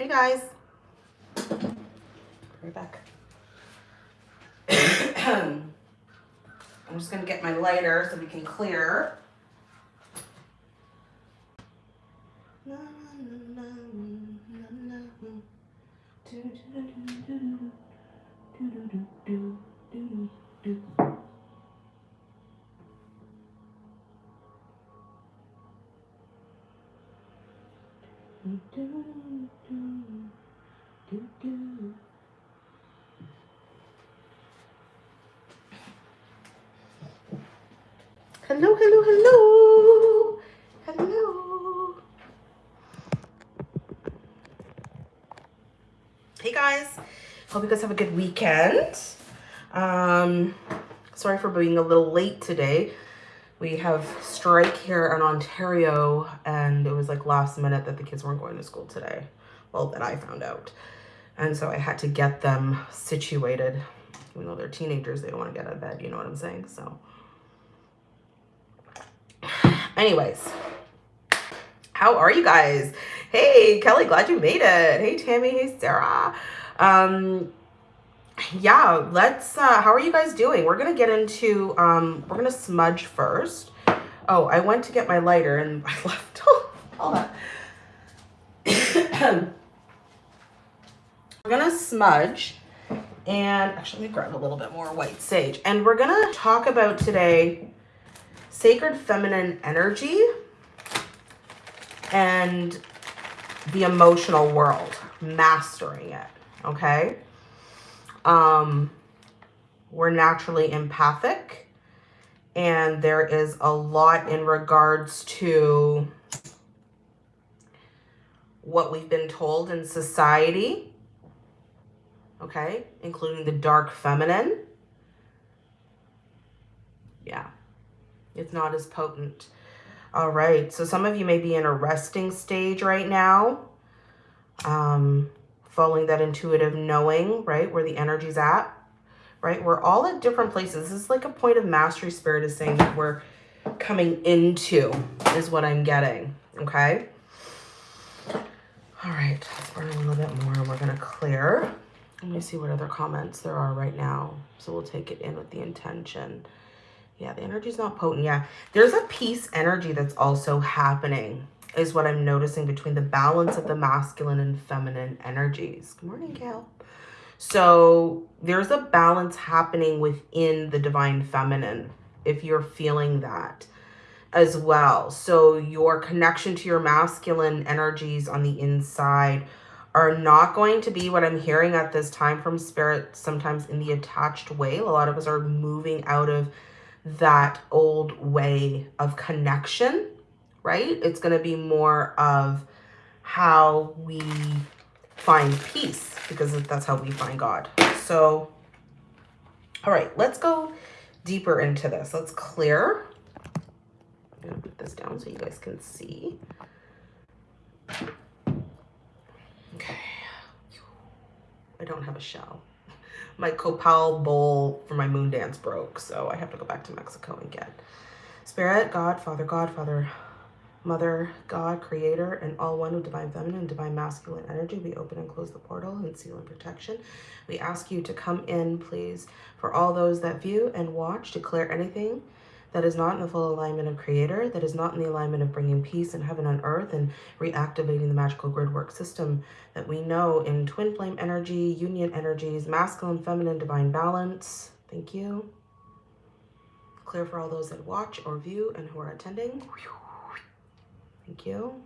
Hey guys. Right back. I'm just gonna get my lighter so we can clear. Hello, hello, hello. Hello. Hey guys. Hope you guys have a good weekend. Um, sorry for being a little late today. We have strike here in Ontario and it was like last minute that the kids weren't going to school today. Well, that I found out. And so I had to get them situated. Even though they're teenagers, they don't want to get out of bed, you know what I'm saying? So Anyways, how are you guys? Hey, Kelly, glad you made it. Hey, Tammy. Hey, Sarah. Um, yeah, let's, uh, how are you guys doing? We're going to get into, um, we're going to smudge first. Oh, I went to get my lighter and I left all that. we're going to smudge and actually let me grab a little bit more white sage. And we're going to talk about today sacred feminine energy and the emotional world, mastering it, okay? Um, we're naturally empathic and there is a lot in regards to what we've been told in society, okay, including the dark feminine. Yeah. It's not as potent. All right. So some of you may be in a resting stage right now. Um, following that intuitive knowing, right? Where the energy's at, right? We're all at different places. This is like a point of mastery spirit is saying that we're coming into is what I'm getting. Okay. All right. Let's burn a little bit more. We're going to clear. Let me see what other comments there are right now. So we'll take it in with the intention. Yeah, the energy's not potent. Yeah, there's a peace energy that's also happening is what I'm noticing between the balance of the masculine and feminine energies. Good morning, Gail. So there's a balance happening within the divine feminine if you're feeling that as well. So your connection to your masculine energies on the inside are not going to be what I'm hearing at this time from spirit, sometimes in the attached way. A lot of us are moving out of that old way of connection, right? It's going to be more of how we find peace because that's how we find God. So, all right, let's go deeper into this. Let's clear. I'm going to put this down so you guys can see. Okay. I don't have a shell my copal bowl for my moon dance broke, so I have to go back to Mexico and get. Spirit, God, Father, God, Father, Mother, God, Creator, and all one of Divine Feminine and Divine Masculine energy, we open and close the portal and seal and protection. We ask you to come in, please, for all those that view and watch, declare anything that is not in the full alignment of creator, that is not in the alignment of bringing peace and heaven and earth and reactivating the magical grid work system that we know in twin flame energy, union energies, masculine, feminine, divine balance. Thank you. Clear for all those that watch or view and who are attending. Thank you.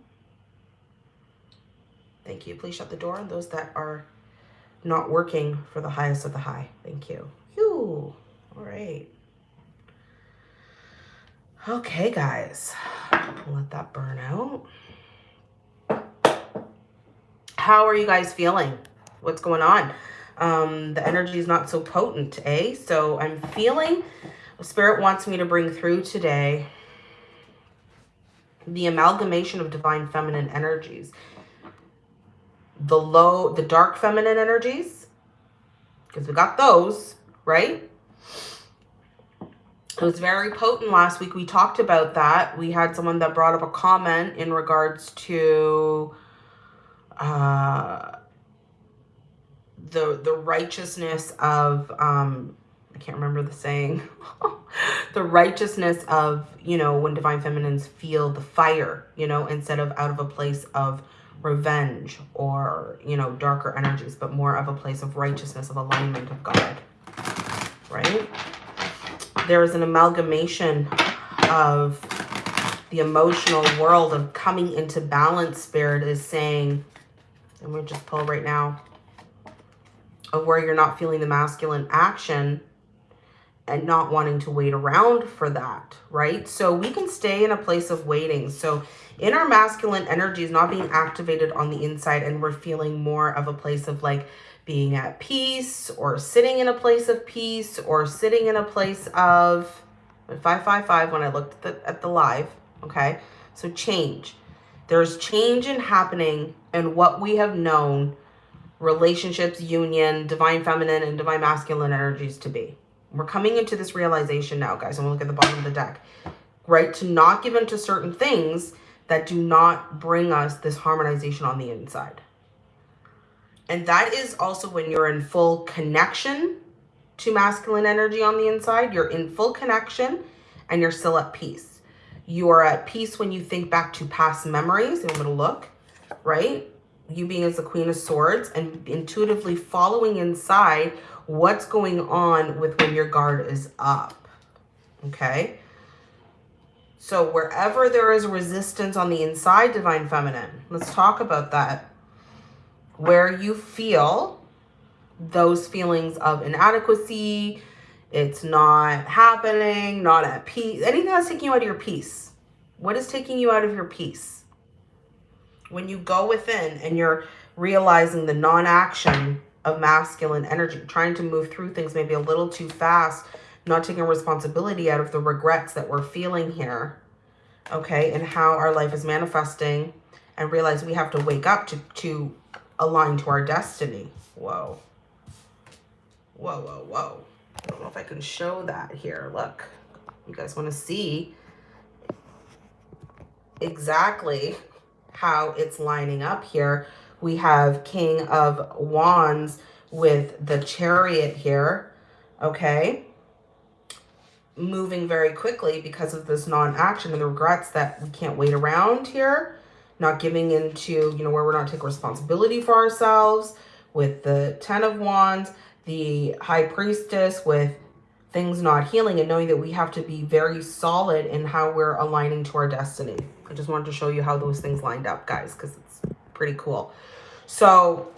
Thank you. Please shut the door on those that are not working for the highest of the high. Thank you. Phew. All right. Okay, guys, let that burn out. How are you guys feeling? What's going on? Um, the energy is not so potent, eh? So I'm feeling Spirit wants me to bring through today the amalgamation of divine feminine energies. The low, the dark feminine energies, because we got those, right? It was very potent last week. We talked about that. We had someone that brought up a comment in regards to uh, the the righteousness of um, I can't remember the saying. the righteousness of, you know, when divine feminines feel the fire, you know, instead of out of a place of revenge or, you know, darker energies, but more of a place of righteousness, of alignment of God, right? There is an amalgamation of the emotional world of coming into balance spirit is saying, and we'll just pull right now, of where you're not feeling the masculine action and not wanting to wait around for that, right? So we can stay in a place of waiting. So in our masculine energy is not being activated on the inside and we're feeling more of a place of like being at peace or sitting in a place of peace or sitting in a place of 555 when I looked at the, at the live, okay? So change. There's change in happening and what we have known relationships, union, divine feminine and divine masculine energies to be. We're coming into this realization now, guys. I'm going to look at the bottom of the deck. Right? To not give into certain things that do not bring us this harmonization on the inside. And that is also when you're in full connection to masculine energy on the inside. You're in full connection and you're still at peace. You are at peace when you think back to past memories. I'm going to look, right? You being as the Queen of Swords and intuitively following inside what's going on with when your guard is up. Okay. So wherever there is resistance on the inside, Divine Feminine, let's talk about that. Where you feel those feelings of inadequacy, it's not happening, not at peace, anything that's taking you out of your peace. What is taking you out of your peace? When you go within and you're realizing the non-action of masculine energy, trying to move through things maybe a little too fast, not taking responsibility out of the regrets that we're feeling here, okay, and how our life is manifesting and realize we have to wake up to, to align to our destiny. Whoa. Whoa, whoa, whoa. I don't know if I can show that here. Look, you guys want to see exactly how it's lining up here we have King of Wands with the Chariot here, okay? Moving very quickly because of this non-action and the regrets that we can't wait around here. Not giving into, you know, where we're not taking responsibility for ourselves with the Ten of Wands, the High Priestess with things not healing and knowing that we have to be very solid in how we're aligning to our destiny. I just wanted to show you how those things lined up, guys, because it's pretty cool. So,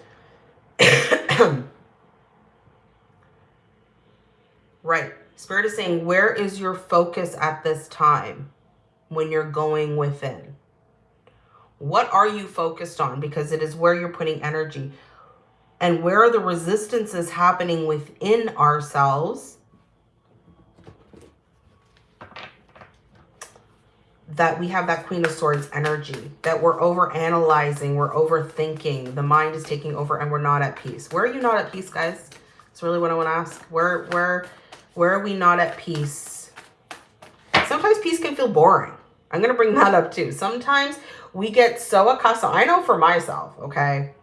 right. Spirit is saying, where is your focus at this time when you're going within? What are you focused on? Because it is where you're putting energy. And where are the resistances happening within ourselves that we have that Queen of Swords energy, that we're over analyzing, we're overthinking, the mind is taking over and we're not at peace. Where are you not at peace, guys? That's really what I want to ask. Where, where, where are we not at peace? Sometimes peace can feel boring. I'm going to bring that up too. Sometimes we get so accustomed. I know for myself, okay?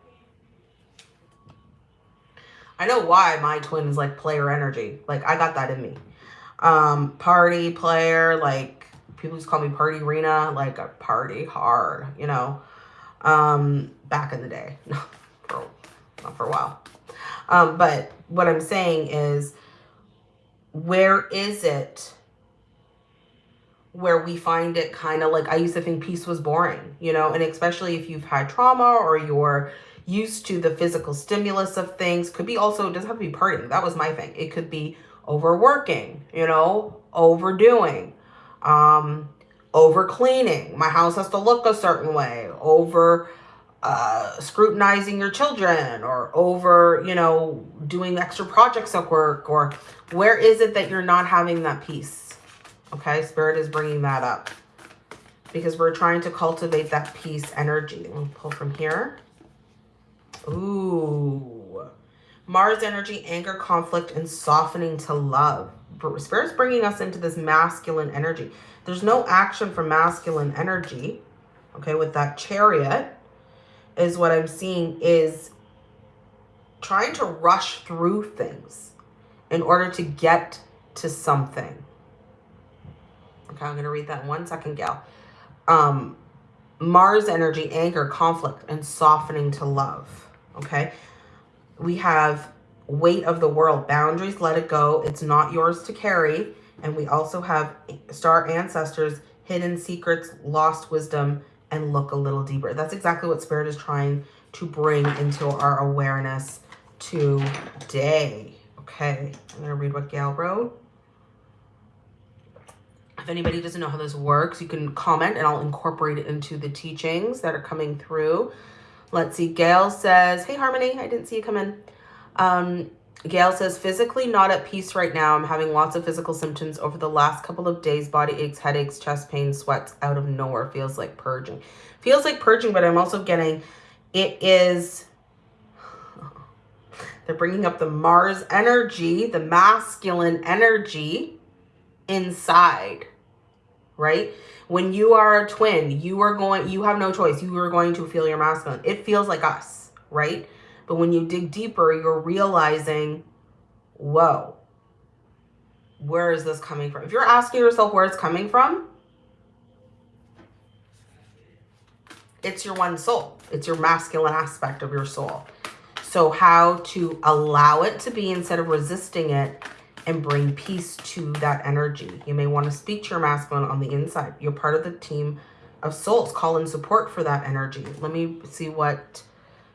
I know why my twin is like player energy. Like I got that in me. Um, party player, like people just call me Party Rena, like a party hard, you know, um, back in the day. for, not for a while. Um, but what I'm saying is, where is it where we find it kind of like, I used to think peace was boring, you know, and especially if you've had trauma or you're used to the physical stimulus of things, could be also, doesn't have to be partying. That was my thing. It could be overworking, you know, overdoing, um, over cleaning. My house has to look a certain way. Over uh, scrutinizing your children or over, you know, doing extra projects at work or where is it that you're not having that peace? Okay, Spirit is bringing that up because we're trying to cultivate that peace energy. We'll pull from here. Ooh. Mars energy, anger, conflict, and softening to love. Spirit's bringing us into this masculine energy. There's no action for masculine energy, okay, with that chariot. is what I'm seeing is trying to rush through things in order to get to something. Okay, I'm going to read that in one second, Gail. Um, Mars energy, anger, conflict, and softening to love. Okay. We have weight of the world, boundaries, let it go. It's not yours to carry. And we also have star ancestors, hidden secrets, lost wisdom, and look a little deeper. That's exactly what Spirit is trying to bring into our awareness today. Okay, I'm going to read what Gail wrote. If anybody doesn't know how this works, you can comment and I'll incorporate it into the teachings that are coming through. Let's see. Gail says, hey, Harmony, I didn't see you come in. Um, Gail says, physically not at peace right now. I'm having lots of physical symptoms over the last couple of days. Body aches, headaches, chest pain, sweats out of nowhere. Feels like purging. Feels like purging, but I'm also getting, it is, they're bringing up the Mars energy, the masculine energy inside right? When you are a twin, you are going, you have no choice. You are going to feel your masculine. It feels like us, right? But when you dig deeper, you're realizing, whoa, where is this coming from? If you're asking yourself where it's coming from, it's your one soul. It's your masculine aspect of your soul. So how to allow it to be instead of resisting it and bring peace to that energy. You may want to speak to your masculine on the inside. You're part of the team of souls. Call in support for that energy. Let me see what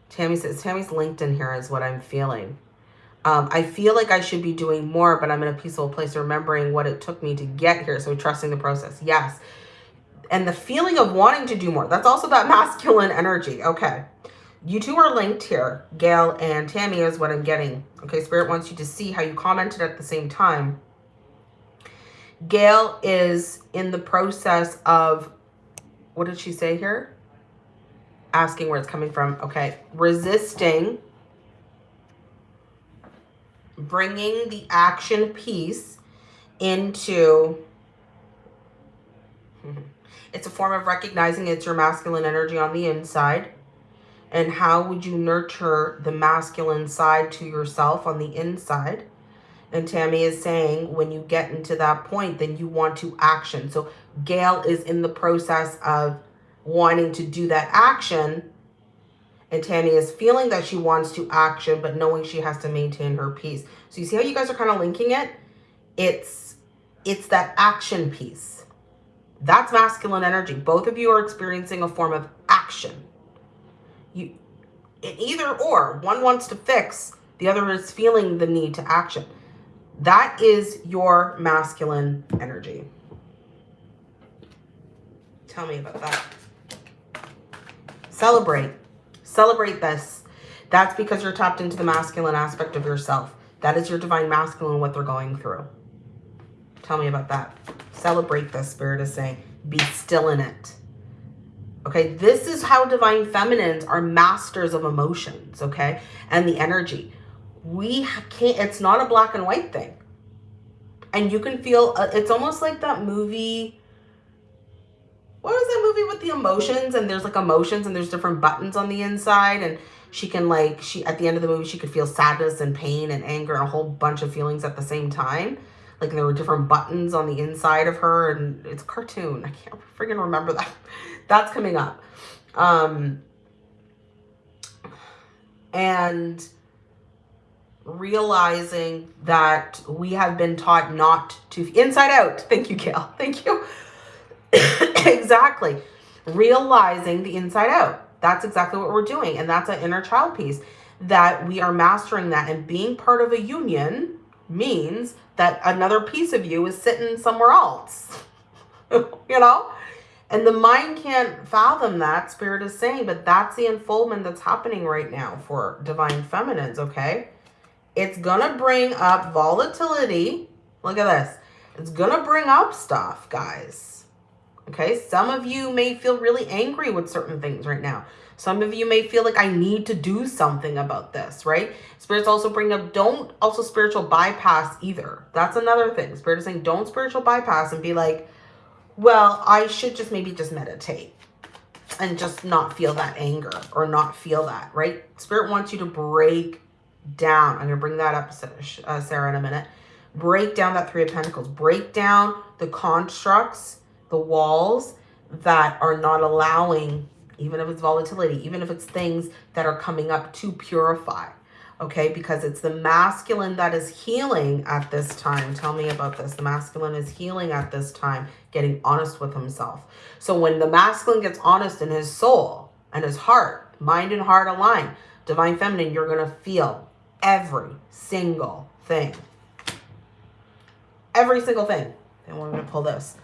Tammy says. Tammy's linked in here is what I'm feeling. Um, I feel like I should be doing more, but I'm in a peaceful place, remembering what it took me to get here. So trusting the process. Yes. And the feeling of wanting to do more. That's also that masculine energy. Okay. You two are linked here. Gail and Tammy is what I'm getting. Okay, Spirit wants you to see how you commented at the same time. Gail is in the process of, what did she say here? Asking where it's coming from. Okay, resisting, bringing the action piece into, it's a form of recognizing it's your masculine energy on the inside and how would you nurture the masculine side to yourself on the inside? And Tammy is saying when you get into that point then you want to action. So Gail is in the process of wanting to do that action. And Tammy is feeling that she wants to action but knowing she has to maintain her peace. So you see how you guys are kind of linking it? It's it's that action piece. That's masculine energy. Both of you are experiencing a form of action you either or one wants to fix the other is feeling the need to action. That is your masculine energy. Tell me about that. Celebrate. Celebrate this. That's because you're tapped into the masculine aspect of yourself. That is your divine masculine what they're going through. Tell me about that. Celebrate this spirit is saying. Be still in it Okay, this is how divine feminines are masters of emotions, okay? And the energy. We can't, it's not a black and white thing. And you can feel, uh, it's almost like that movie, what was that movie with the emotions? And there's like emotions and there's different buttons on the inside. And she can like, she at the end of the movie, she could feel sadness and pain and anger and a whole bunch of feelings at the same time. Like there were different buttons on the inside of her and it's a cartoon. I can't freaking remember that. That's coming up. Um, and realizing that we have been taught not to inside out. Thank you, Gail. Thank you. exactly. Realizing the inside out. That's exactly what we're doing. And that's an inner child piece that we are mastering that and being part of a union means that another piece of you is sitting somewhere else. you know? And the mind can't fathom that, Spirit is saying, but that's the unfoldment that's happening right now for Divine Feminines, okay? It's going to bring up volatility. Look at this. It's going to bring up stuff, guys. Okay, some of you may feel really angry with certain things right now. Some of you may feel like I need to do something about this, right? Spirits also bring up, don't also spiritual bypass either. That's another thing. Spirit is saying, don't spiritual bypass and be like, well, I should just maybe just meditate. and just not feel that anger or not feel that, right? Spirit wants you to break down. I'm going to bring that up, uh, Sarah, in a minute. Break down that Three of Pentacles. Break down the constructs, the walls that are not allowing, even if it's volatility, even if it's things that are coming up to purify. Okay, because it's the masculine that is healing at this time. Tell me about this. The masculine is healing at this time, getting honest with himself. So when the masculine gets honest in his soul and his heart, mind and heart align, divine feminine, you're going to feel every single thing. Every single thing. And we're going to pull this.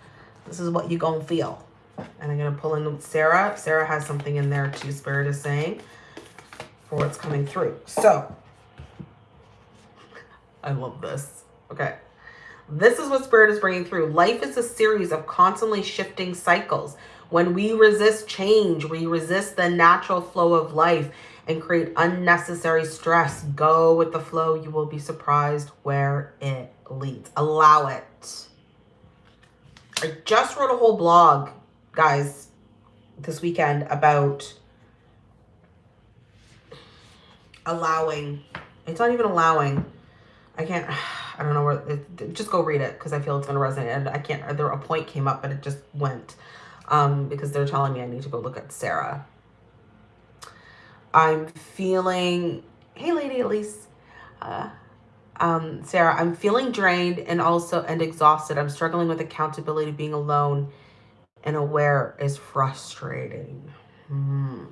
This is what you're going to feel. And I'm going to pull in Sarah. Sarah has something in there too, Spirit is saying, for what's coming through. So, I love this. Okay. This is what Spirit is bringing through. Life is a series of constantly shifting cycles. When we resist change, we resist the natural flow of life and create unnecessary stress. Go with the flow. You will be surprised where it leads. Allow it. I just wrote a whole blog, guys, this weekend about allowing. It's not even allowing. I can't, I don't know where, it, just go read it because I feel it's going to resonate. And I can't, there a point came up, but it just went um, because they're telling me I need to go look at Sarah I'm feeling, hey lady Elise, uh, um, Sarah, I'm feeling drained and also and exhausted. I'm struggling with accountability, being alone and aware is frustrating. Hmm.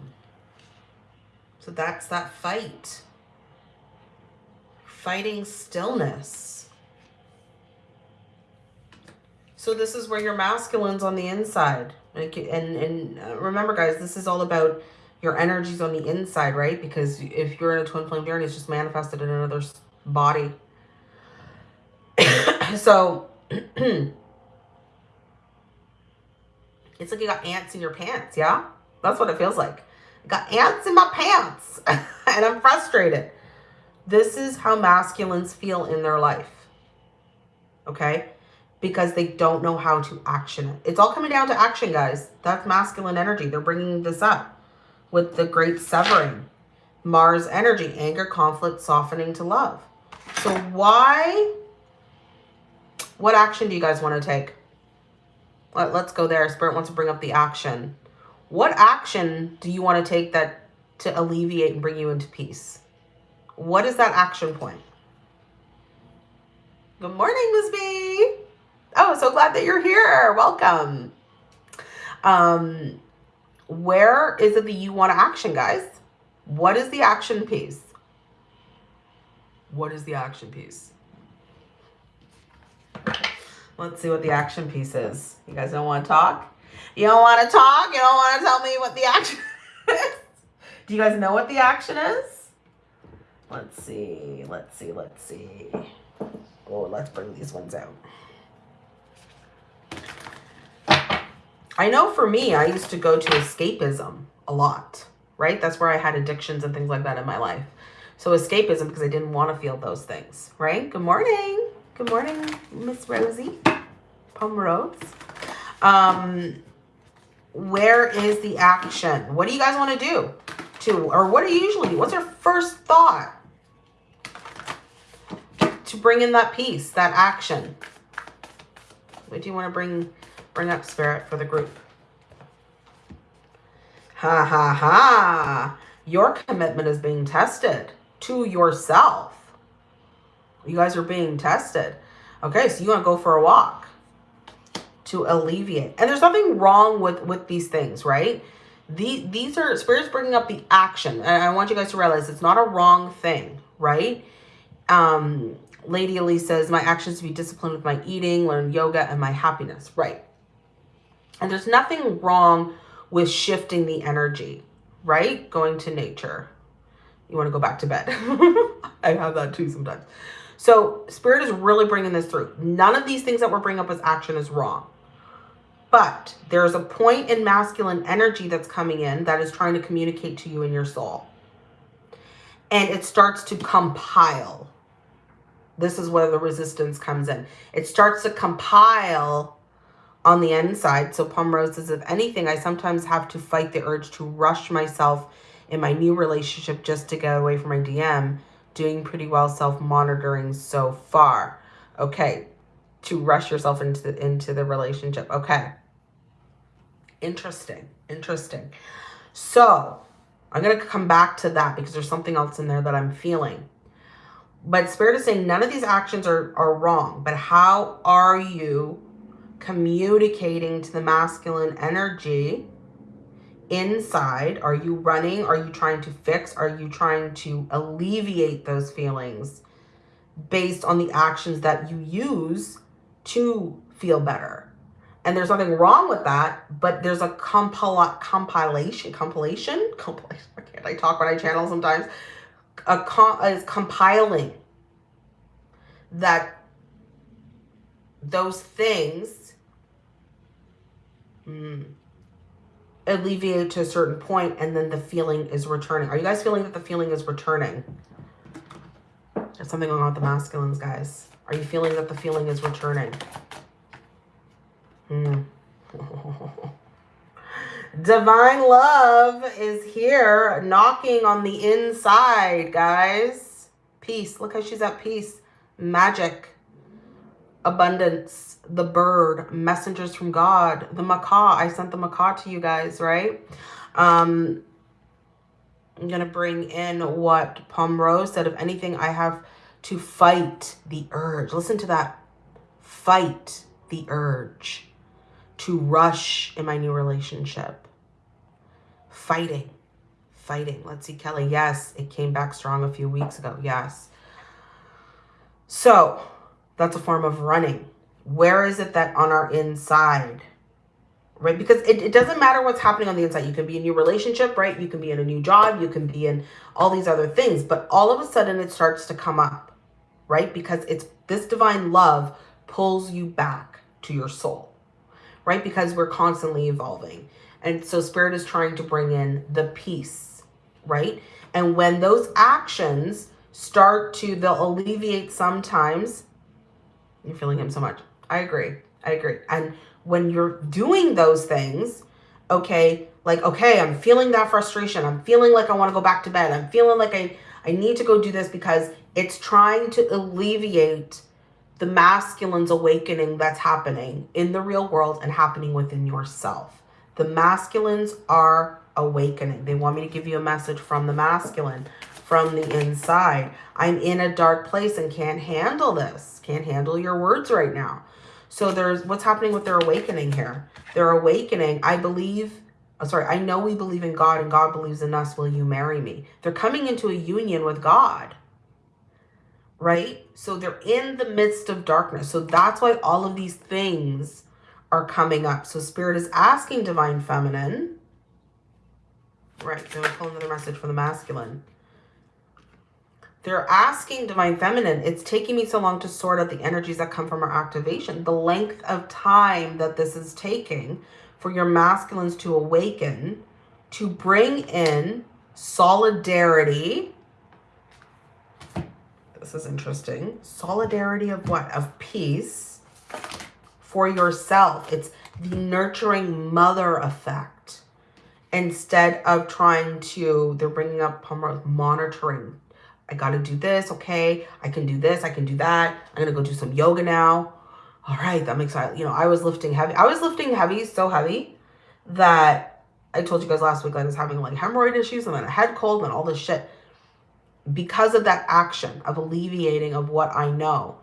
So that's that fight. Fighting stillness. So this is where your masculine's on the inside. Like, and, and uh, remember guys, this is all about your energies on the inside, right? Because if you're in a twin flame journey, it's just manifested in another's body. so it's like you got ants in your pants, yeah? That's what it feels like. I got ants in my pants and I'm frustrated. This is how masculines feel in their life. Okay? Because they don't know how to action it. It's all coming down to action, guys. That's masculine energy. They're bringing this up with the great severing. Mars energy, anger, conflict, softening to love. So why, what action do you guys want to take? Let, let's go there. Spirit wants to bring up the action. What action do you want to take that to alleviate and bring you into peace? What is that action point? Good morning, Miss B. Oh, so glad that you're here. Welcome. Um, where is it that you want to action, guys? What is the action piece? What is the action piece? Let's see what the action piece is. You guys don't want to talk? You don't want to talk? You don't want to tell me what the action is? Do you guys know what the action is? Let's see. Let's see. Let's see. Oh, let's bring these ones out. I know for me, I used to go to escapism a lot, right? That's where I had addictions and things like that in my life. So escapism because I didn't want to feel those things, right? Good morning. Good morning, Miss Rosie Pomeroy's. Um, where is the action? What do you guys want to do? To, or what do you usually do? What's your first thought? To bring in that peace, that action. What do you want to bring Bring up spirit for the group. Ha ha ha. Your commitment is being tested to yourself. You guys are being tested. Okay, so you want to go for a walk to alleviate. And there's nothing wrong with, with these things, right? The, these are, Spirit's bringing up the action. And I want you guys to realize it's not a wrong thing, right? Um, Lady Elise says, my actions to be disciplined with my eating, learn yoga, and my happiness. Right. And there's nothing wrong with shifting the energy, right? Going to nature. You want to go back to bed. I have that too sometimes. So spirit is really bringing this through. None of these things that we're bringing up as action is wrong. But there's a point in masculine energy that's coming in that is trying to communicate to you in your soul. And it starts to compile. This is where the resistance comes in. It starts to compile on the inside. So Rose says, if anything, I sometimes have to fight the urge to rush myself in my new relationship just to get away from my DM. Doing pretty well self-monitoring so far. Okay, to rush yourself into the, into the relationship. Okay. Interesting. Interesting. So I'm going to come back to that because there's something else in there that I'm feeling. But Spirit is saying none of these actions are, are wrong. But how are you communicating to the masculine energy inside? Are you running? Are you trying to fix? Are you trying to alleviate those feelings based on the actions that you use to feel better? And there's nothing wrong with that, but there's a compil compilation, compilation, compilation. Can't I talk when I channel sometimes? A com is compiling that those things mm, alleviate to a certain point and then the feeling is returning. Are you guys feeling that the feeling is returning? There's something going on with the masculines, guys. Are you feeling that the feeling is returning? Hmm. Divine love is here knocking on the inside, guys. Peace. Look how she's at peace. Magic abundance, the bird, messengers from God, the macaw. I sent the macaw to you guys, right? Um, I'm going to bring in what Palm Rose said. If anything, I have to fight the urge. Listen to that. Fight the urge to rush in my new relationship. Fighting. Fighting. Let's see, Kelly. Yes, it came back strong a few weeks ago. Yes. So that's a form of running. Where is it that on our inside, right? Because it, it doesn't matter what's happening on the inside. You can be in your relationship, right? You can be in a new job. You can be in all these other things. But all of a sudden it starts to come up, right? Because it's this divine love pulls you back to your soul, right? Because we're constantly evolving. And so spirit is trying to bring in the peace, right? And when those actions start to, they'll alleviate sometimes you're feeling him so much. I agree. I agree. And when you're doing those things, okay, like, okay, I'm feeling that frustration. I'm feeling like I want to go back to bed. I'm feeling like I, I need to go do this because it's trying to alleviate the masculine's awakening that's happening in the real world and happening within yourself. The masculines are awakening. They want me to give you a message from the masculine from the inside. I'm in a dark place and can't handle this. Can't handle your words right now. So there's what's happening with their awakening here. Their awakening, I believe, oh, sorry, I know we believe in God and God believes in us. Will you marry me? They're coming into a union with God, right? So they're in the midst of darkness. So that's why all of these things are coming up. So spirit is asking divine feminine, right? They're pulling another message from the masculine they're asking Divine Feminine, it's taking me so long to sort out the energies that come from our activation. The length of time that this is taking for your masculines to awaken, to bring in solidarity. This is interesting. Solidarity of what? Of peace for yourself. It's the nurturing mother effect. Instead of trying to, they're bringing up monitoring I got to do this. Okay. I can do this. I can do that. I'm going to go do some yoga now. All right. That makes, you know, I was lifting heavy. I was lifting heavy, so heavy that I told you guys last week I was having like hemorrhoid issues and then a head cold and all this shit. Because of that action of alleviating of what I know,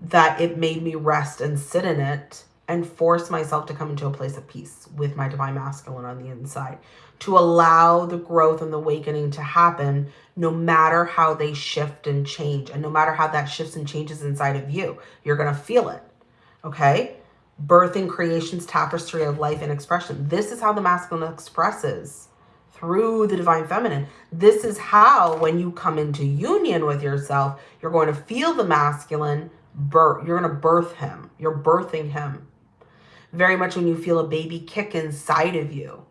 that it made me rest and sit in it and force myself to come into a place of peace with my divine masculine on the inside to allow the growth and the awakening to happen no matter how they shift and change. And no matter how that shifts and changes inside of you you're going to feel it okay? Birthing creation's tapestry of life and expression. This is how the masculine expresses through the divine feminine. This is how when you come into union with yourself you're going to feel the masculine birth you're going to birth him. You're birthing him. Very much when you feel a baby kick inside of you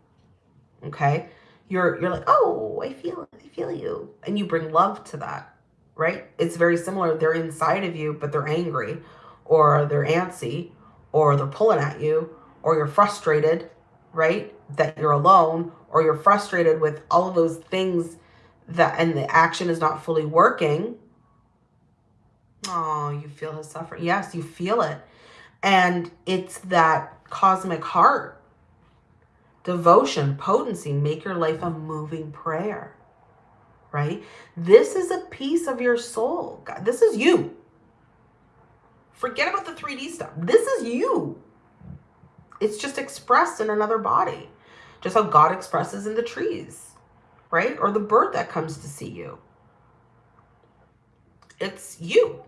okay? You're you're like oh i feel i feel you. And you bring love to that right? It's very similar. They're inside of you but they're angry or they're antsy or they're pulling at you or you're frustrated, right? That you're alone or you're frustrated with all of those things that and the action is not fully working. Oh, you feel his suffering. Yes, you feel it. And it's that cosmic heart, devotion, potency, make your life a moving prayer, right? This is a piece of your soul. God, this is you. Forget about the 3D stuff. This is you. It's just expressed in another body. Just how God expresses in the trees, right? Or the bird that comes to see you. It's you,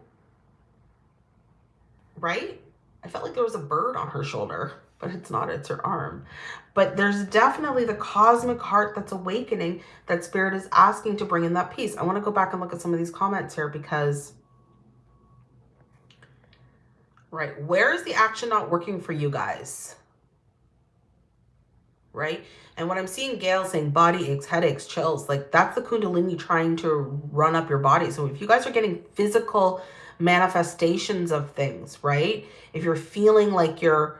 right? I felt like there was a bird on her shoulder, but it's not, it's her arm. But there's definitely the cosmic heart that's awakening that spirit is asking to bring in that peace. I want to go back and look at some of these comments here because right? Where is the action not working for you guys? Right? And what I'm seeing Gail saying body aches, headaches, chills, like that's the Kundalini trying to run up your body. So if you guys are getting physical manifestations of things, right? If you're feeling like you're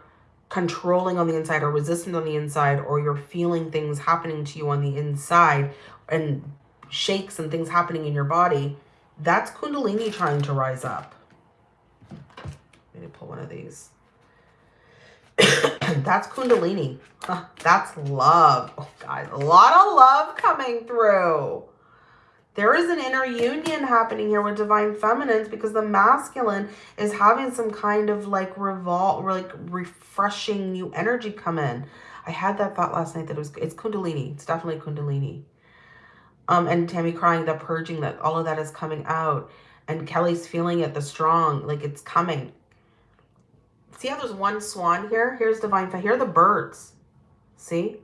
controlling on the inside or resistant on the inside, or you're feeling things happening to you on the inside and shakes and things happening in your body, that's Kundalini trying to rise up. Let me pull one of these. that's Kundalini. that's love. Oh, guys, a lot of love coming through. There is an inner union happening here with divine feminines because the masculine is having some kind of like revolt, like refreshing new energy come in. I had that thought last night that it was, it's Kundalini. It's definitely Kundalini. Um, and Tammy crying, the purging, that all of that is coming out. And Kelly's feeling it, the strong, like it's coming. See how there's one swan here? Here's Divine. Here are the birds. See?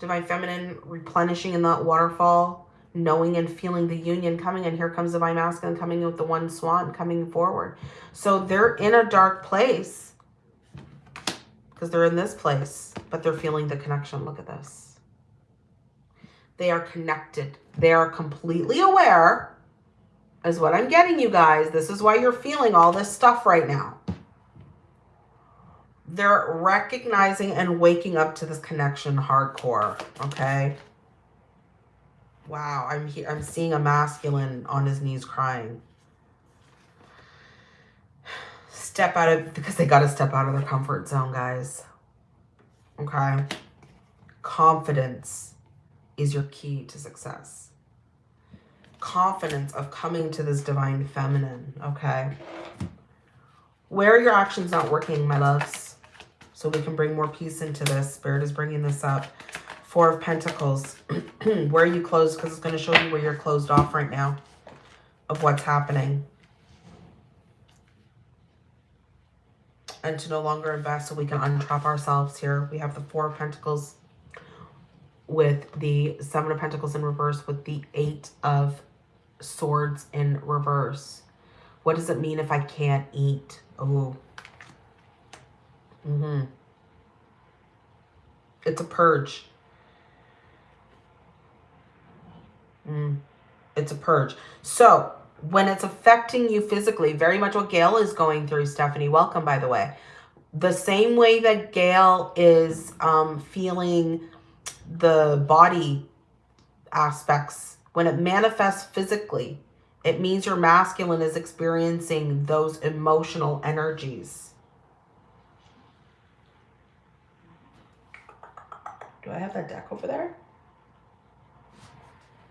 Divine Feminine replenishing in that waterfall, knowing and feeling the union coming. And here comes Divine Masculine coming with the one swan coming forward. So they're in a dark place because they're in this place, but they're feeling the connection. Look at this. They are connected. They are completely aware is what I'm getting you guys. This is why you're feeling all this stuff right now they're recognizing and waking up to this connection hardcore, okay? Wow, I'm here I'm seeing a masculine on his knees crying. Step out of because they got to step out of their comfort zone, guys. Okay? Confidence is your key to success. Confidence of coming to this divine feminine, okay? Where are your actions not working, my loves? So we can bring more peace into this. Spirit is bringing this up. Four of Pentacles. where are you closed? Because it's going to show you where you're closed off right now of what's happening. And to no longer invest so we can untrap ourselves here. We have the Four of Pentacles with the Seven of Pentacles in reverse with the Eight of Swords in reverse. What does it mean if I can't eat? Oh, Mm-hmm. It's a purge. Mm. It's a purge. So when it's affecting you physically, very much what Gail is going through, Stephanie, welcome, by the way. The same way that Gail is um, feeling the body aspects, when it manifests physically, it means your masculine is experiencing those emotional energies. Do I have that deck over there?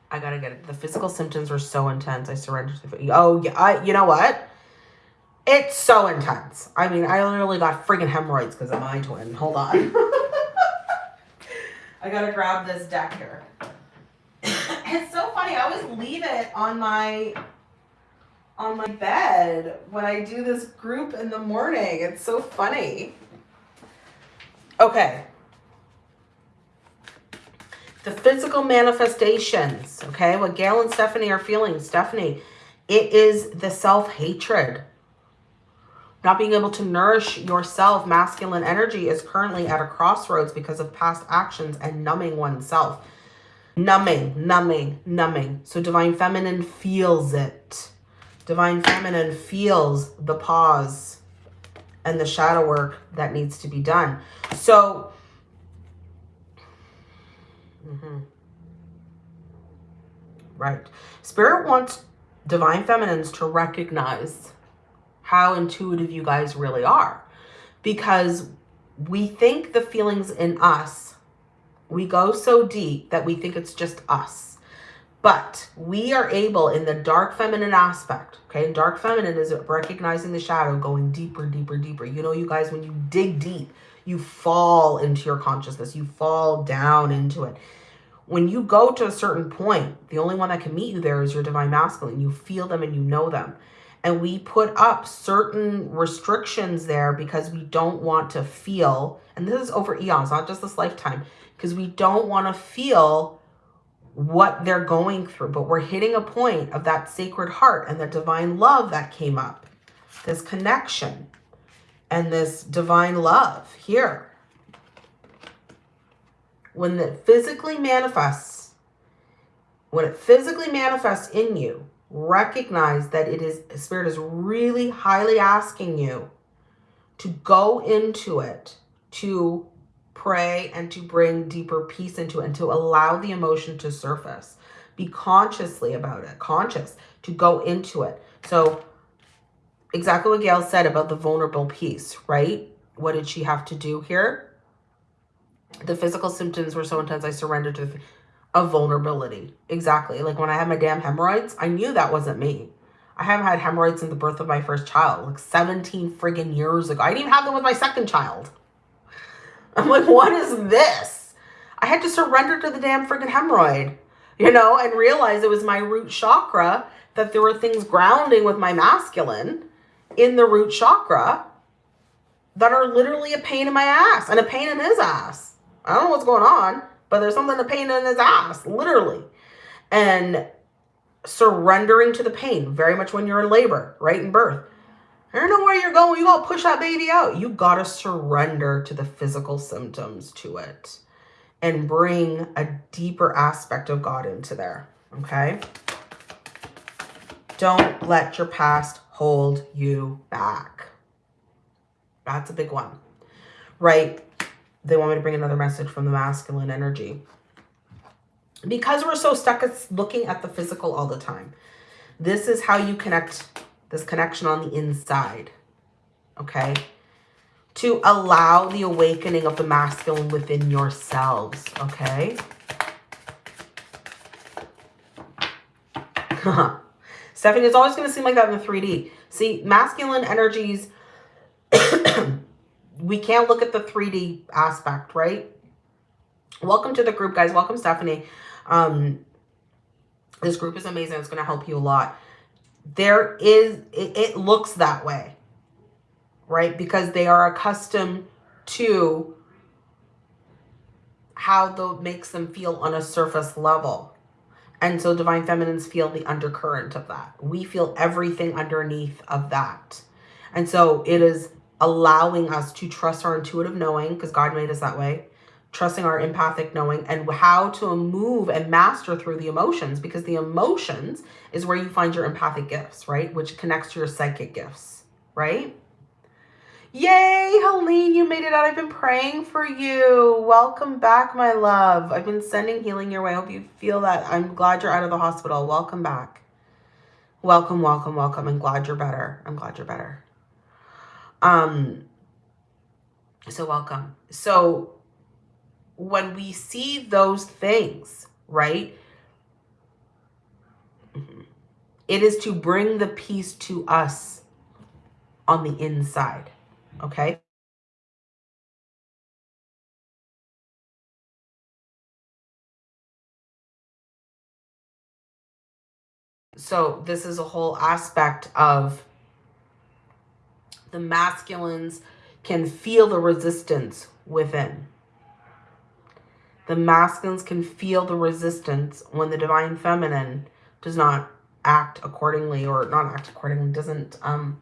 I gotta get it. The physical symptoms were so intense. I surrendered to the... Oh, yeah. I, you know what? It's so intense. I mean, I literally got freaking hemorrhoids because of my twin. Hold on. I gotta grab this deck here. it's so funny. I always leave it on my on my bed when I do this group in the morning. It's so funny. Okay the physical manifestations, okay? What Gail and Stephanie are feeling. Stephanie, it is the self-hatred. Not being able to nourish yourself, masculine energy is currently at a crossroads because of past actions and numbing oneself. Numbing, numbing, numbing. So Divine Feminine feels it. Divine Feminine feels the pause and the shadow work that needs to be done. So, mm -hmm. right. Spirit wants divine feminines to recognize how intuitive you guys really are because we think the feelings in us, we go so deep that we think it's just us but we are able in the dark feminine aspect, okay? And dark feminine is recognizing the shadow, going deeper, deeper, deeper. You know, you guys, when you dig deep, you fall into your consciousness. You fall down into it. When you go to a certain point, the only one that can meet you there is your divine masculine. You feel them and you know them. And we put up certain restrictions there because we don't want to feel, and this is over eons, not just this lifetime, because we don't want to feel what they're going through, but we're hitting a point of that sacred heart and the divine love that came up, this connection and this divine love here. When it physically manifests, when it physically manifests in you, recognize that it is, Spirit is really highly asking you to go into it, to pray and to bring deeper peace into it and to allow the emotion to surface. Be consciously about it, conscious to go into it. So exactly what Gail said about the vulnerable piece, right? What did she have to do here? The physical symptoms were so intense, I surrendered to a vulnerability. Exactly. Like when I had my damn hemorrhoids, I knew that wasn't me. I haven't had hemorrhoids since the birth of my first child, like 17 friggin' years ago. I didn't even have them with my second child. I'm like, what is this? I had to surrender to the damn freaking hemorrhoid, you know, and realize it was my root chakra, that there were things grounding with my masculine in the root chakra that are literally a pain in my ass and a pain in his ass. I don't know what's going on, but there's something a pain in his ass, literally. And surrendering to the pain, very much when you're in labor, right, in birth. I don't know where you're going. You gotta push that baby out. You gotta surrender to the physical symptoms to it and bring a deeper aspect of God into there. Okay. Don't let your past hold you back. That's a big one, right? They want me to bring another message from the masculine energy. Because we're so stuck at looking at the physical all the time. This is how you connect this connection on the inside, okay? To allow the awakening of the masculine within yourselves, okay? Stephanie, it's always going to seem like that in the 3D. See, masculine energies, we can't look at the 3D aspect, right? Welcome to the group, guys. Welcome, Stephanie. Um, this group is amazing. It's going to help you a lot there is, it, it looks that way, right? Because they are accustomed to how the makes them feel on a surface level. And so divine feminines feel the undercurrent of that. We feel everything underneath of that. And so it is allowing us to trust our intuitive knowing because God made us that way trusting our empathic knowing and how to move and master through the emotions because the emotions is where you find your empathic gifts, right? Which connects to your psychic gifts, right? Yay, Helene, you made it out. I've been praying for you. Welcome back, my love. I've been sending healing your way. I hope you feel that. I'm glad you're out of the hospital. Welcome back. Welcome, welcome, welcome. I'm glad you're better. I'm glad you're better. Um, so welcome. So when we see those things, right? It is to bring the peace to us on the inside, okay? So this is a whole aspect of the masculines can feel the resistance within. The masculines can feel the resistance when the divine feminine does not act accordingly or not act accordingly, doesn't, um,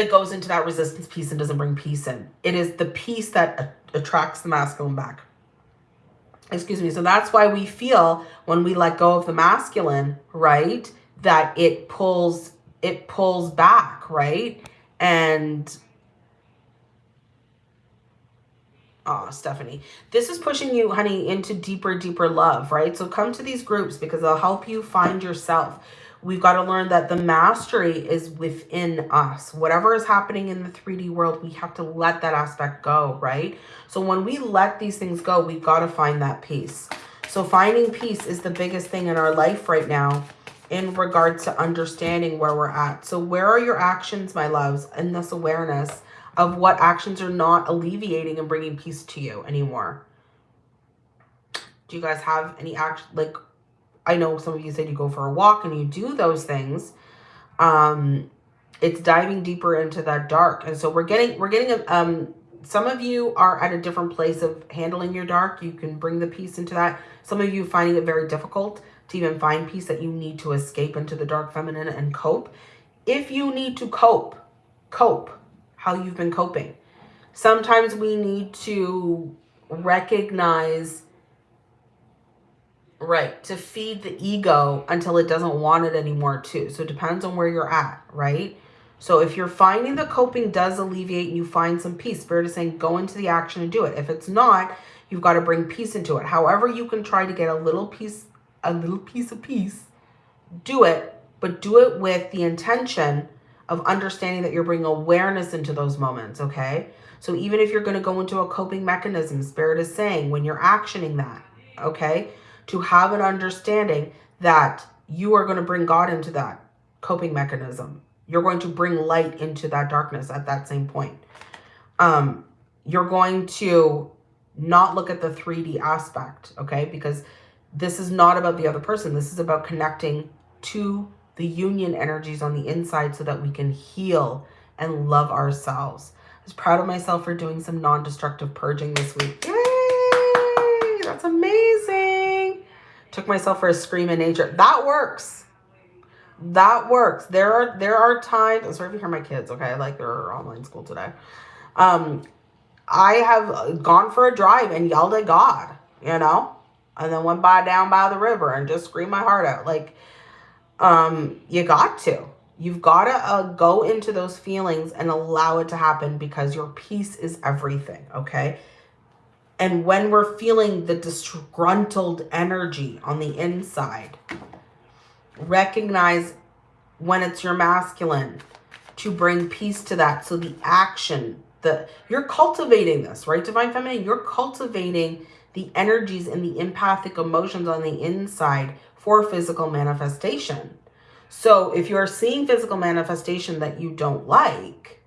that goes into that resistance piece and doesn't bring peace in. It is the peace that attracts the masculine back. Excuse me. So that's why we feel when we let go of the masculine, right, that it pulls it pulls back, right? And Oh, Stephanie, this is pushing you, honey, into deeper, deeper love, right? So come to these groups because they'll help you find yourself. We've got to learn that the mastery is within us. Whatever is happening in the 3D world, we have to let that aspect go, right? So when we let these things go, we've got to find that peace. So finding peace is the biggest thing in our life right now in regards to understanding where we're at. So where are your actions, my loves, in this awareness of what actions are not alleviating and bringing peace to you anymore? Do you guys have any action, like I know some of you said you go for a walk and you do those things. Um, it's diving deeper into that dark. And so we're getting, we're getting, um, some of you are at a different place of handling your dark. You can bring the peace into that. Some of you finding it very difficult to even find peace that you need to escape into the dark feminine and cope. If you need to cope, cope how you've been coping. Sometimes we need to recognize Right. To feed the ego until it doesn't want it anymore too. So it depends on where you're at, right? So if you're finding the coping does alleviate and you find some peace, Spirit is saying go into the action and do it. If it's not, you've got to bring peace into it. However you can try to get a little piece, a little piece of peace, do it, but do it with the intention of understanding that you're bringing awareness into those moments, okay? So even if you're going to go into a coping mechanism, Spirit is saying when you're actioning that, okay? To have an understanding that you are going to bring God into that coping mechanism. You're going to bring light into that darkness at that same point. Um, you're going to not look at the 3D aspect, okay? Because this is not about the other person. This is about connecting to the union energies on the inside so that we can heal and love ourselves. I was proud of myself for doing some non-destructive purging this week. Yay! That's amazing. Took myself for a scream in nature. That works. That works. There are there are times. I'm sorry if you hear my kids. Okay, like they're online school today. Um, I have gone for a drive and yelled at God. You know, and then went by down by the river and just screamed my heart out. Like, um, you got to. You've got to uh, go into those feelings and allow it to happen because your peace is everything, okay? And when we're feeling the disgruntled energy on the inside, recognize when it's your masculine to bring peace to that. So the action, the you're cultivating this, right? Divine Feminine, you're cultivating the energies and the empathic emotions on the inside for physical manifestation. So if you're seeing physical manifestation that you don't like,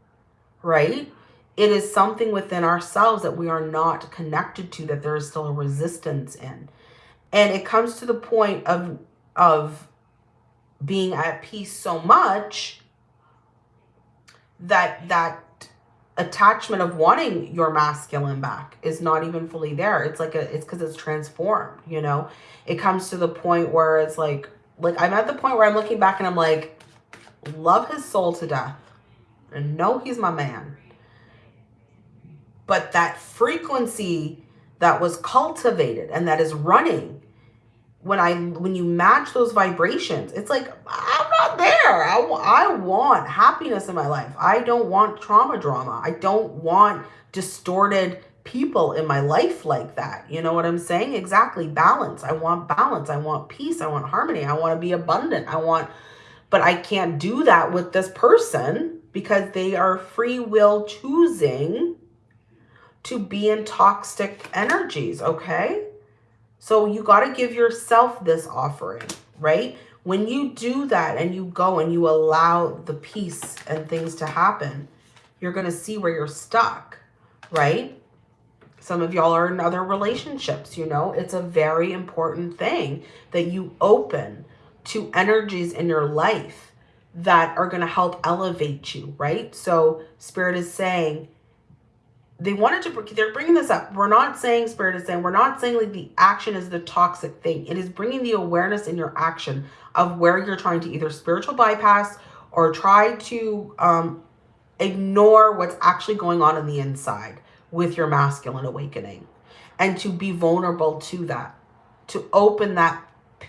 right? It is something within ourselves that we are not connected to, that there is still a resistance in. And it comes to the point of, of being at peace so much that that attachment of wanting your masculine back is not even fully there. It's like a, it's because it's transformed, you know? It comes to the point where it's like, like I'm at the point where I'm looking back and I'm like, love his soul to death and know he's my man but that frequency that was cultivated and that is running when I when you match those vibrations, it's like I'm not there. I, I want happiness in my life. I don't want trauma drama. I don't want distorted people in my life like that. You know what I'm saying? Exactly. Balance. I want balance. I want peace. I want harmony. I want to be abundant. I want, but I can't do that with this person because they are free will choosing to be in toxic energies, okay? So you got to give yourself this offering, right? When you do that and you go and you allow the peace and things to happen, you're going to see where you're stuck, right? Some of y'all are in other relationships, you know? It's a very important thing that you open to energies in your life that are going to help elevate you, right? So Spirit is saying, they wanted to, they're bringing this up. We're not saying, Spirit is saying, we're not saying like the action is the toxic thing. It is bringing the awareness in your action of where you're trying to either spiritual bypass or try to um, ignore what's actually going on in the inside with your masculine awakening and to be vulnerable to that, to open that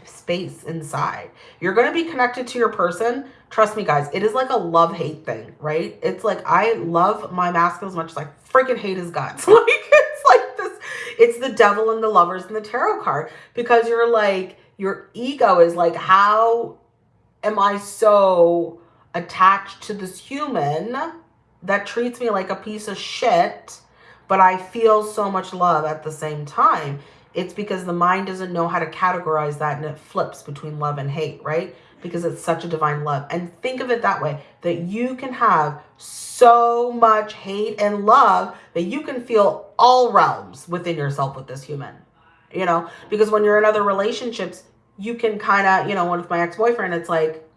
space inside. You're going to be connected to your person. Trust me, guys, it is like a love hate thing, right? It's like I love my masculine as much as I freaking hate his guts. like, it's like this, it's the devil and the lovers and the tarot card because you're like, your ego is like, how am I so attached to this human that treats me like a piece of shit, but I feel so much love at the same time? It's because the mind doesn't know how to categorize that and it flips between love and hate, right? Because it's such a divine love. And think of it that way, that you can have so much hate and love that you can feel all realms within yourself with this human, you know? Because when you're in other relationships, you can kind of, you know, one with my ex-boyfriend, it's like,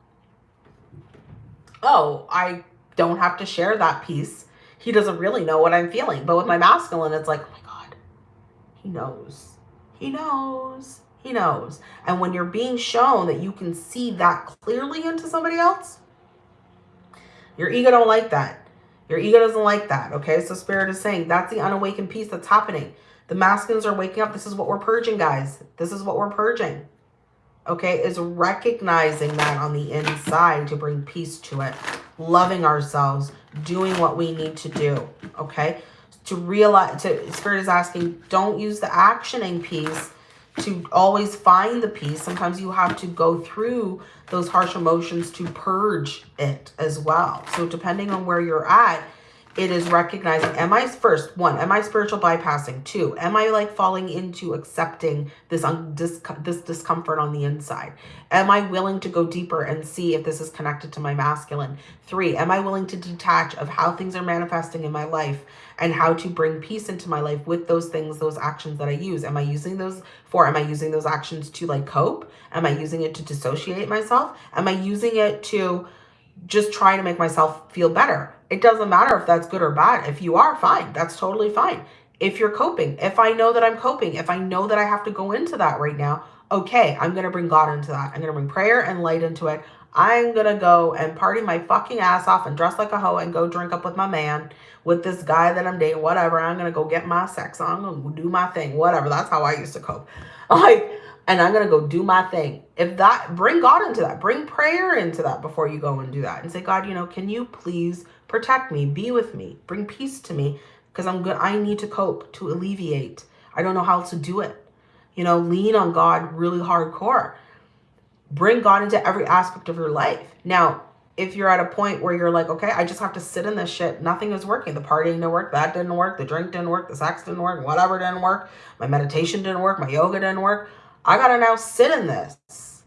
oh, I don't have to share that piece. He doesn't really know what I'm feeling. But with my masculine, it's like, oh my God, he knows he knows. He knows. And when you're being shown that you can see that clearly into somebody else, your ego don't like that. Your ego doesn't like that. Okay. So spirit is saying that's the unawakened piece that's happening. The masculines are waking up. This is what we're purging, guys. This is what we're purging. Okay. Is recognizing that on the inside to bring peace to it. Loving ourselves. Doing what we need to do. Okay to realize, to Spirit is asking, don't use the actioning piece to always find the peace. Sometimes you have to go through those harsh emotions to purge it as well. So depending on where you're at, it is recognizing, am I first, one, am I spiritual bypassing? Two, am I like falling into accepting this, this discomfort on the inside? Am I willing to go deeper and see if this is connected to my masculine? Three, am I willing to detach of how things are manifesting in my life and how to bring peace into my life with those things, those actions that I use? Am I using those for, am I using those actions to like cope? Am I using it to dissociate myself? Am I using it to just try to make myself feel better? It doesn't matter if that's good or bad. If you are, fine. That's totally fine. If you're coping, if I know that I'm coping, if I know that I have to go into that right now, okay, I'm going to bring God into that. I'm going to bring prayer and light into it. I'm going to go and party my fucking ass off and dress like a hoe and go drink up with my man, with this guy that I'm dating, whatever. I'm going to go get my sex on, I'm going to do my thing, whatever. That's how I used to cope. Like, and I'm going to go do my thing. If that, bring God into that. Bring prayer into that before you go and do that. And say, God, you know, can you please protect me, be with me, bring peace to me because I'm good. I need to cope, to alleviate. I don't know how to do it. You know, lean on God really hardcore. Bring God into every aspect of your life. Now, if you're at a point where you're like, okay, I just have to sit in this shit. Nothing is working. The partying didn't work. That didn't work. The drink didn't work. The sex didn't work. Whatever didn't work. My meditation didn't work. My yoga didn't work. I got to now sit in this.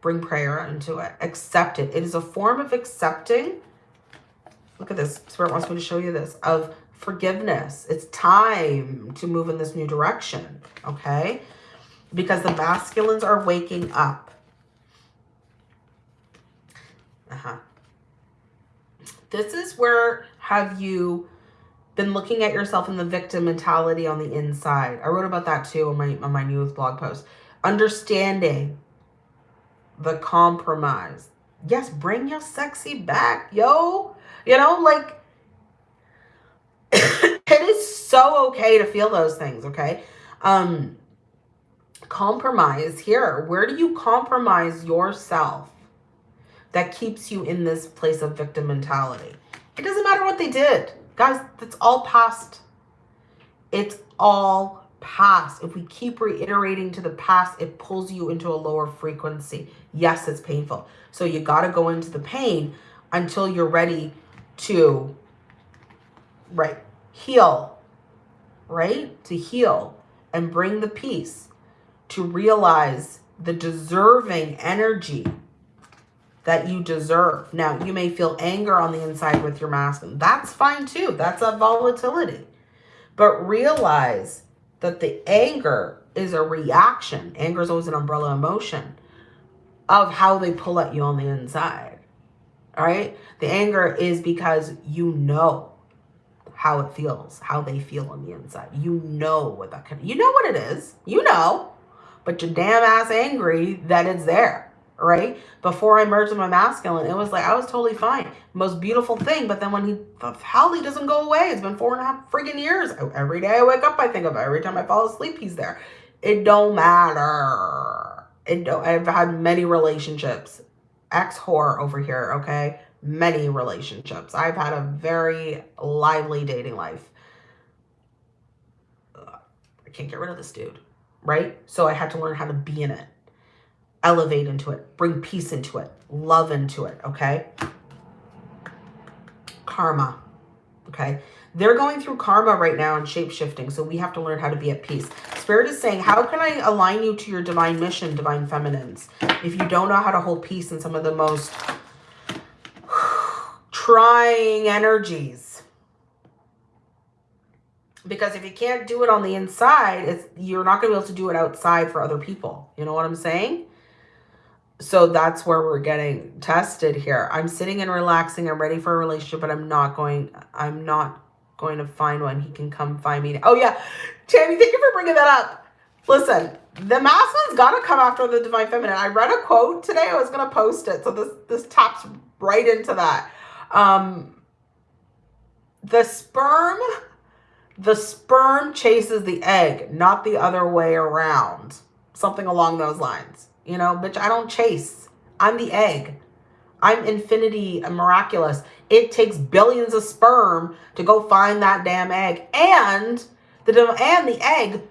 Bring prayer into it. Accept it. It is a form of accepting. Look at this. Spirit wants me to show you this. Of forgiveness. It's time to move in this new direction. Okay? Because the masculines are waking up. Uh-huh. This is where have you been looking at yourself in the victim mentality on the inside. I wrote about that too on my on my newest blog post. Understanding the compromise. Yes, bring your sexy back, yo. You know, like it is so okay to feel those things, okay? Um compromise here. Where do you compromise yourself that keeps you in this place of victim mentality? It doesn't matter what they did. Guys, that's all past. It's all past. If we keep reiterating to the past, it pulls you into a lower frequency. Yes, it's painful. So you got to go into the pain until you're ready to, right, heal, right? To heal and bring the peace to realize the deserving energy that you deserve. Now, you may feel anger on the inside with your masculine. That's fine too. That's a volatility. But realize that the anger is a reaction. Anger is always an umbrella emotion of how they pull at you on the inside. All right? The anger is because you know how it feels, how they feel on the inside. You know what that can, you know what it is. You know, but you're damn ass angry that it's there right? Before I merged with my masculine, it was like, I was totally fine. Most beautiful thing. But then when he, hell, he doesn't go away. It's been four and a half friggin' years. Every day I wake up, I think of it. Every time I fall asleep, he's there. It don't matter. And I've had many relationships. Ex whore over here, okay? Many relationships. I've had a very lively dating life. I can't get rid of this dude, right? So I had to learn how to be in it, elevate into it, bring peace into it, love into it, okay? Karma, okay? They're going through karma right now and shape shifting, so we have to learn how to be at peace. Spirit is saying, how can I align you to your divine mission, divine feminines? If you don't know how to hold peace in some of the most trying energies. Because if you can't do it on the inside, it's you're not going to be able to do it outside for other people. You know what I'm saying? So that's where we're getting tested here. I'm sitting and relaxing. I'm ready for a relationship, but I'm not going, I'm not going to find one. He can come find me. Oh yeah. Tammy, thank you for bringing that up. Listen, the masculine's got to come after the divine feminine. I read a quote today. I was going to post it. So this, this taps right into that. Um, the sperm, the sperm chases the egg, not the other way around. Something along those lines. You know, bitch, I don't chase. I'm the egg. I'm infinity and miraculous. It takes billions of sperm to go find that damn egg. And the and the egg,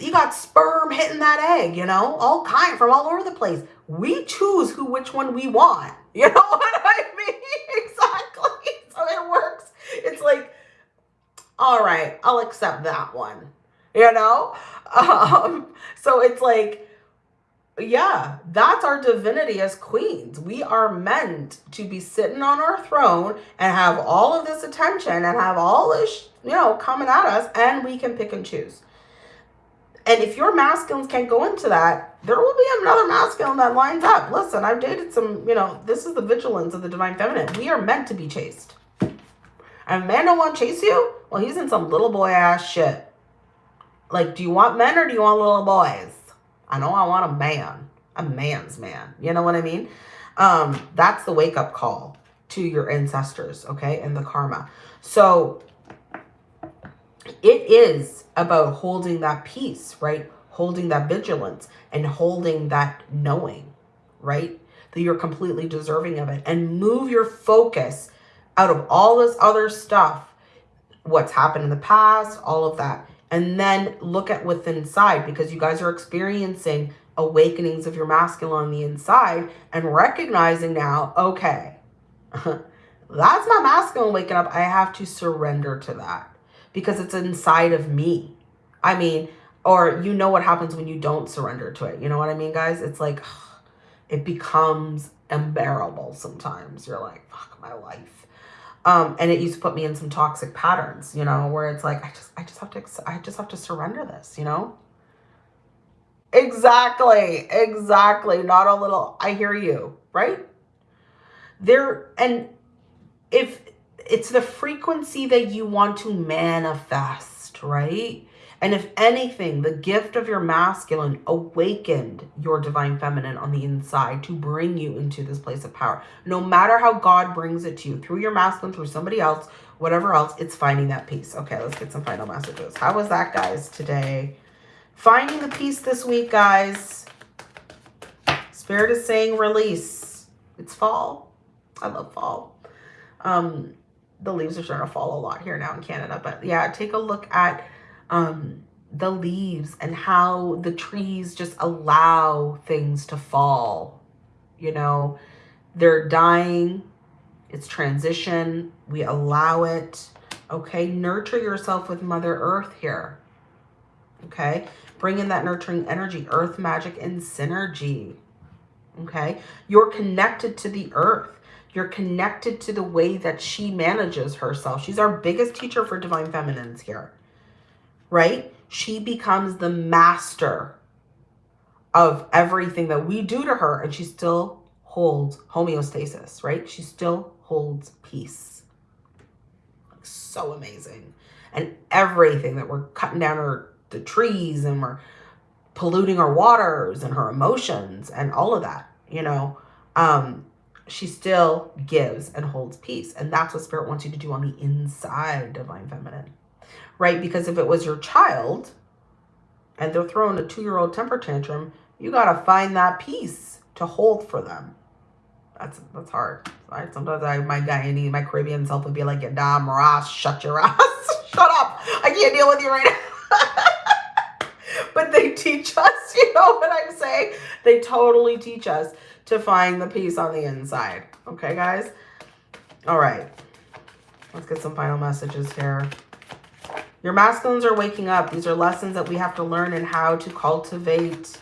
you got sperm hitting that egg, you know, all kind from all over the place. We choose who which one we want. You know what I mean? exactly. So it works. It's like, all right, I'll accept that one. You know? Um, so it's like yeah, that's our divinity as queens. We are meant to be sitting on our throne and have all of this attention and have all this, you know, coming at us and we can pick and choose. And if your masculines can't go into that, there will be another masculine that lines up. Listen, I've dated some, you know, this is the vigilance of the divine feminine. We are meant to be chased. And a man don't want to chase you? Well, he's in some little boy ass shit. Like, do you want men or do you want little boys? I know I want a man, a man's man. You know what I mean? Um, that's the wake up call to your ancestors, okay, and the karma. So it is about holding that peace, right? Holding that vigilance and holding that knowing, right? That you're completely deserving of it and move your focus out of all this other stuff, what's happened in the past, all of that, and then look at what's inside because you guys are experiencing awakenings of your masculine on the inside and recognizing now, okay, that's my masculine waking up. I have to surrender to that because it's inside of me. I mean, or you know what happens when you don't surrender to it. You know what I mean, guys? It's like, it becomes unbearable sometimes. You're like, fuck my life um, and it used to put me in some toxic patterns, you know, where it's like, I just, I just have to, I just have to surrender this, you know? Exactly. Exactly. Not a little, I hear you, right? There, and if it's the frequency that you want to manifest, right? And if anything, the gift of your masculine awakened your divine feminine on the inside to bring you into this place of power. No matter how God brings it to you, through your masculine, through somebody else, whatever else, it's finding that peace. Okay, let's get some final messages. How was that, guys, today? Finding the peace this week, guys. Spirit is saying release. It's fall. I love fall. Um, the leaves are starting to fall a lot here now in Canada. But yeah, take a look at um, the leaves and how the trees just allow things to fall. You know, they're dying. It's transition. We allow it. Okay. Nurture yourself with Mother Earth here. Okay. Bring in that nurturing energy, earth magic and synergy. Okay. You're connected to the earth. You're connected to the way that she manages herself. She's our biggest teacher for divine feminines here right? She becomes the master of everything that we do to her and she still holds homeostasis, right? She still holds peace. So amazing. And everything that we're cutting down her the trees and we're polluting her waters and her emotions and all of that, you know, um, she still gives and holds peace. And that's what spirit wants you to do on the inside, divine feminine right? Because if it was your child and they're throwing a two-year-old temper tantrum, You got to find that peace to hold for them. That's that's hard. Right? Sometimes I my Guyanese, my Caribbean self would be like, "Damn, Ross, shut your ass, shut up! I can't deal with you right now." but they teach us, you know what I'm saying? They totally teach us to find the peace on the inside. Okay, guys. All right. Let's get some final messages here. Your masculines are waking up. These are lessons that we have to learn and how to cultivate,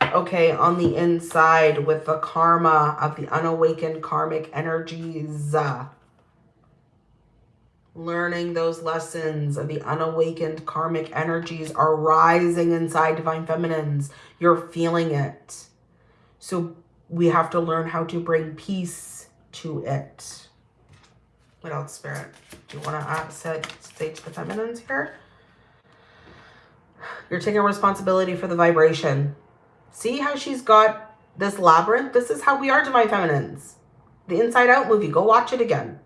okay, on the inside with the karma of the unawakened karmic energies. Learning those lessons of the unawakened karmic energies are rising inside Divine Feminines. You're feeling it. So we have to learn how to bring peace to it. What else, Spirit? Do you want to say, say to the feminines here? You're taking responsibility for the vibration. See how she's got this labyrinth? This is how we are Divine Feminines. The Inside Out movie. Go watch it again.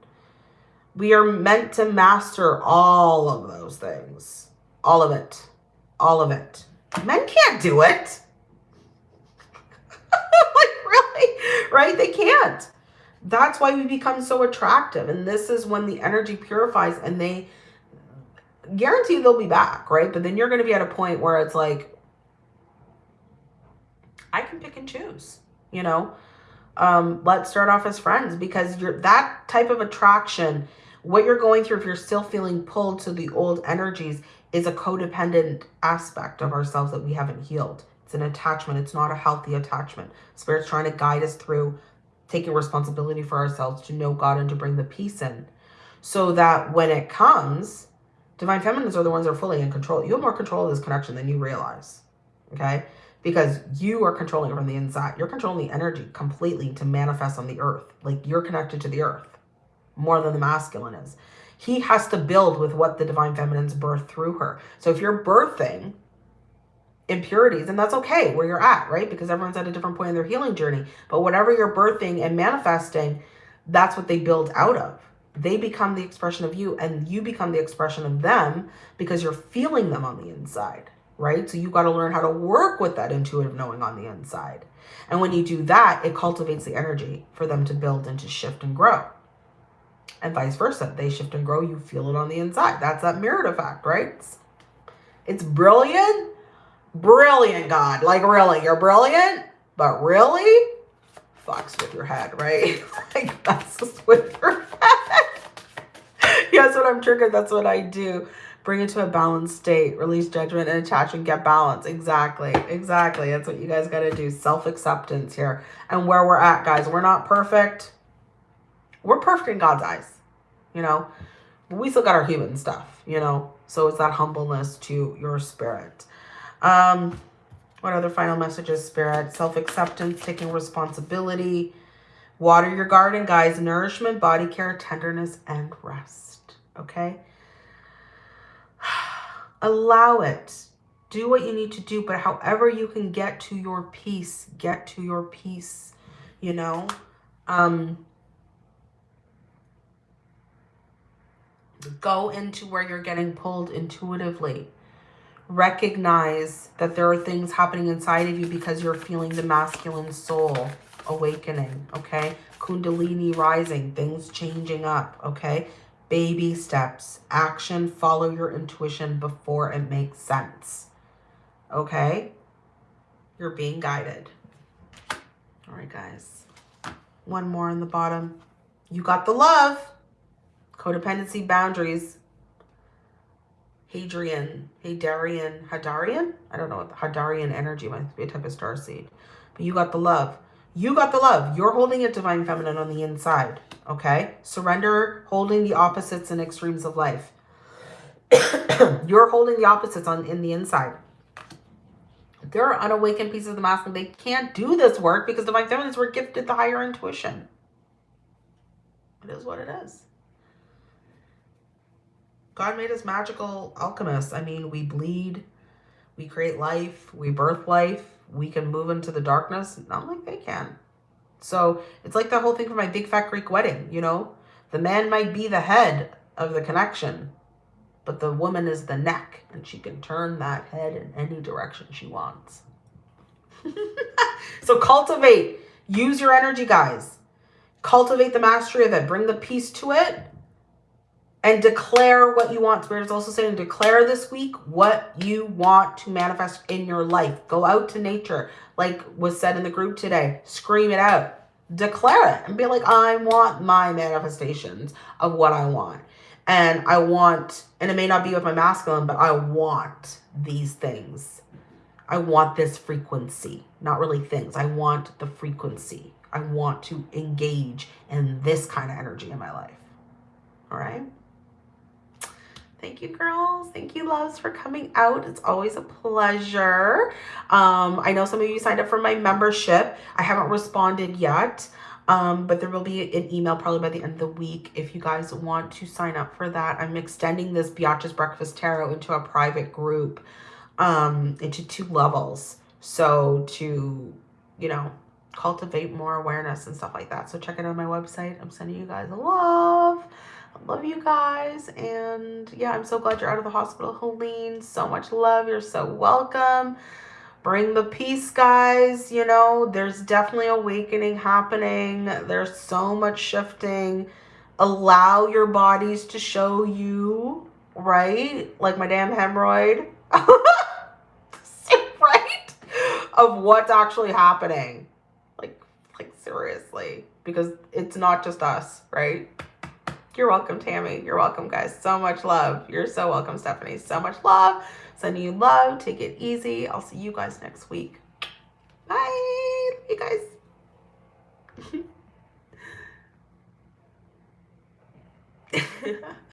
We are meant to master all of those things. All of it. All of it. Men can't do it. like, really? Right? They can't. That's why we become so attractive. And this is when the energy purifies and they guarantee they'll be back, right? But then you're going to be at a point where it's like, I can pick and choose, you know? Um, let's start off as friends because you're that type of attraction, what you're going through, if you're still feeling pulled to the old energies, is a codependent aspect of ourselves that we haven't healed. It's an attachment. It's not a healthy attachment. Spirit's trying to guide us through taking responsibility for ourselves to know God and to bring the peace in. So that when it comes, divine feminines are the ones that are fully in control. You have more control of this connection than you realize. Okay? Because you are controlling it from the inside. You're controlling the energy completely to manifest on the earth. Like you're connected to the earth more than the masculine is. He has to build with what the divine feminine's birth through her. So if you're birthing impurities and that's okay where you're at right? Because everyone's at a different point in their healing journey. But whatever you're birthing and manifesting that's what they build out of. They become the expression of you and you become the expression of them because you're feeling them on the inside right? So you got to learn how to work with that intuitive knowing on the inside. And when you do that it cultivates the energy for them to build and to shift and grow. And vice versa they shift and grow you feel it on the inside. That's that mirrored effect right? It's brilliant brilliant, God. Like, really, you're brilliant, but really fucks with your head, right? like, with your head. yes, when I'm triggered, that's what I do. Bring it to a balanced state, release judgment and attachment, get balance. Exactly, exactly. That's what you guys got to do. Self-acceptance here. And where we're at, guys, we're not perfect. We're perfect in God's eyes, you know. We still got our human stuff, you know. So it's that humbleness to your spirit. Um, what other final messages, Spirit? Self-acceptance, taking responsibility. Water your garden, guys. Nourishment, body care, tenderness, and rest. Okay? Allow it. Do what you need to do, but however you can get to your peace, get to your peace, you know? Um, go into where you're getting pulled intuitively recognize that there are things happening inside of you because you're feeling the masculine soul awakening, okay? Kundalini rising, things changing up, okay? Baby steps, action, follow your intuition before it makes sense, okay? You're being guided. All right, guys. One more on the bottom. You got the love. Codependency boundaries Hadrian, Hadarian, Hadarian? I don't know what the Hadarian energy might be a type of star seed. But you got the love. You got the love. You're holding it divine feminine on the inside. Okay? Surrender holding the opposites and extremes of life. You're holding the opposites on in the inside. There are unawakened pieces of the masculine. They can't do this work because divine feminines were gifted the higher intuition. It is what it is. God made us magical alchemists. I mean, we bleed, we create life, we birth life, we can move into the darkness. Not like they can. So it's like the whole thing for my big fat Greek wedding, you know? The man might be the head of the connection, but the woman is the neck, and she can turn that head in any direction she wants. so cultivate. Use your energy, guys. Cultivate the mastery of it. Bring the peace to it. And declare what you want. Spirit is also saying declare this week what you want to manifest in your life. Go out to nature. Like was said in the group today. Scream it out. Declare it. And be like, I want my manifestations of what I want. And I want, and it may not be with my masculine, but I want these things. I want this frequency, not really things. I want the frequency. I want to engage in this kind of energy in my life. All right. Thank you, girls. Thank you, loves, for coming out. It's always a pleasure. Um, I know some of you signed up for my membership. I haven't responded yet, um, but there will be an email probably by the end of the week if you guys want to sign up for that. I'm extending this Biatch's Breakfast Tarot into a private group um, into two levels. So to, you know, cultivate more awareness and stuff like that. So check it out on my website. I'm sending you guys a love. Love you guys. And yeah, I'm so glad you're out of the hospital, Helene. So much love. You're so welcome. Bring the peace, guys. You know, there's definitely awakening happening. There's so much shifting. Allow your bodies to show you, right? Like my damn hemorrhoid. right? Of what's actually happening. Like, like seriously. Because it's not just us, right? You're welcome, Tammy. You're welcome, guys. So much love. You're so welcome, Stephanie. So much love. Sending you love. Take it easy. I'll see you guys next week. Bye. you guys.